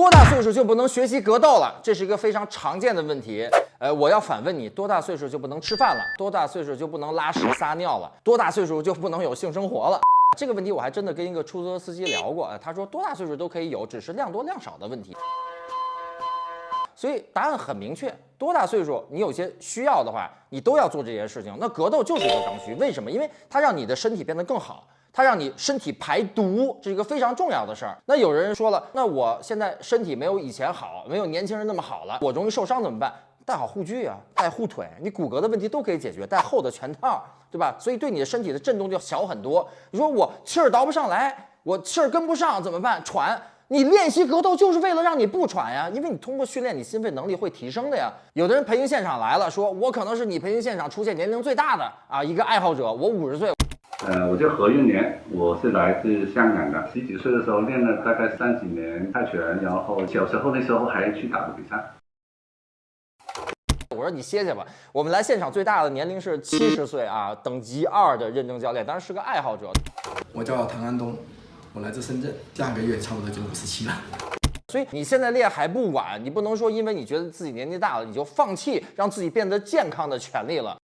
多大岁数就不能学习格斗了？这是一个非常常见的问题。呃，我要反问你：多大岁数就不能吃饭了？多大岁数就不能拉屎撒尿了？多大岁数就不能有性生活了？这个问题我还真的跟一个出租车司机聊过，他说多大岁数都可以有，只是量多量少的问题。所以答案很明确，多大岁数你有些需要的话，你都要做这件事情。那格斗就是一个刚需，为什么？因为它让你的身体变得更好，它让你身体排毒，这是一个非常重要的事儿。那有人说了，那我现在身体没有以前好，没有年轻人那么好了，我容易受伤怎么办？带好护具啊，带护腿，你骨骼的问题都可以解决，带厚的拳套，对吧？所以对你的身体的震动就小很多。你说我气儿倒不上来，我气儿跟不上怎么办？喘。你练习格斗就是为了让你不喘呀，因为你通过训练，你心肺能力会提升的呀。有的人培训现场来了，说我可能是你培训现场出现年龄最大的啊一个爱好者，我五十岁。呃，我叫何运年，我是来自香港的。十几岁的时候练了大概三几年泰拳，然后小时候那时候还去打过比赛。我说你歇歇吧，我们来现场最大的年龄是七十岁啊，等级二的认证教练，当然是个爱好者。我叫唐安东。我来自深圳，下个月差不多就五十七了。所以你现在练还不晚，你不能说因为你觉得自己年纪大了，你就放弃让自己变得健康的权利了。